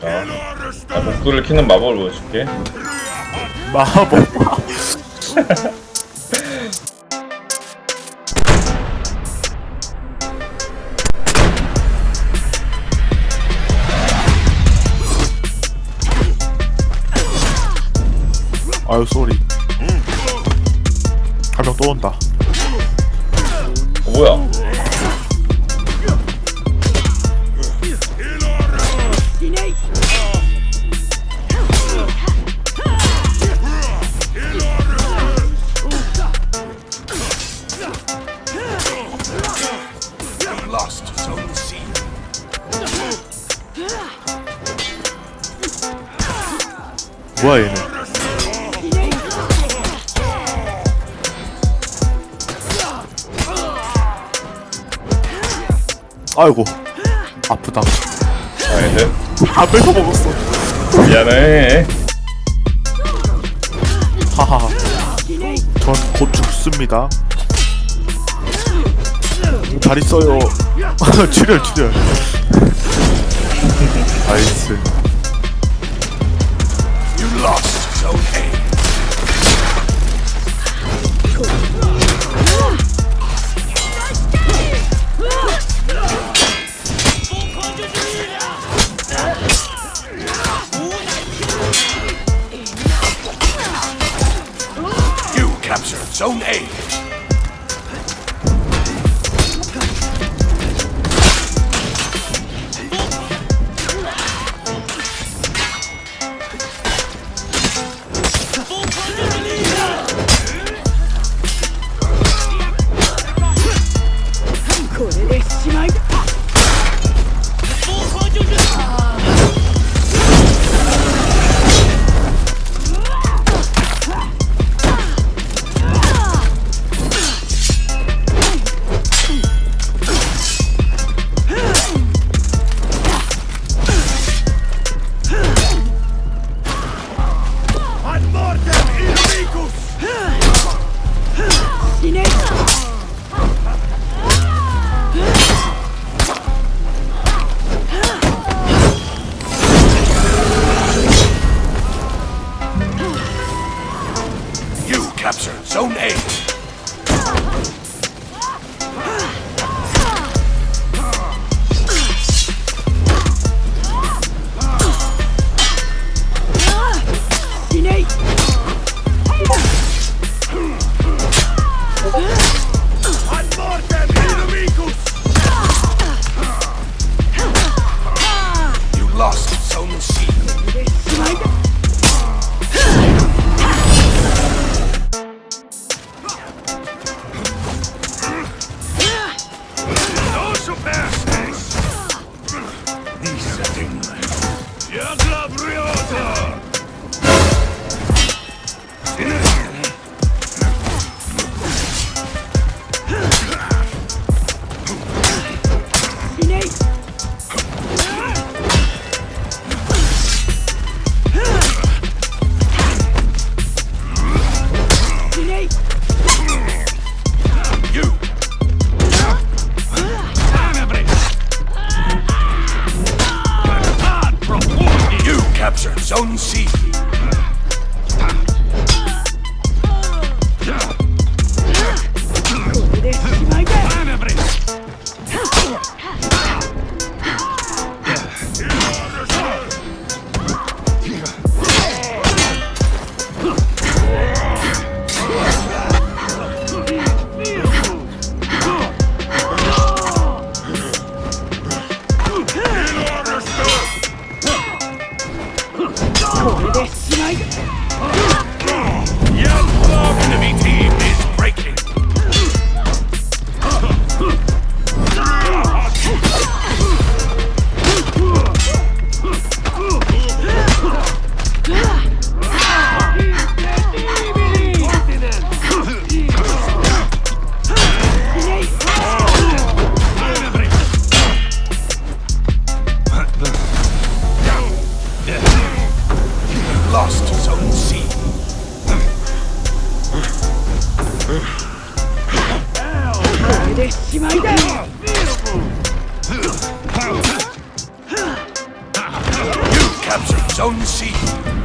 자, 나 복도를 키는 마법을 보여줄게. 마법 아유 쏘리 한명 또 온다 어, 뭐야? 뭐야 얘는. 아이고. 아프다. 아이들 먹었어. 미안해. 하하. 전곧 죽습니다. 잘 있어요. 출혈 출혈. 나이스 zone A. Capture Zone A. Grenade! lost his own C. You captured Zone C.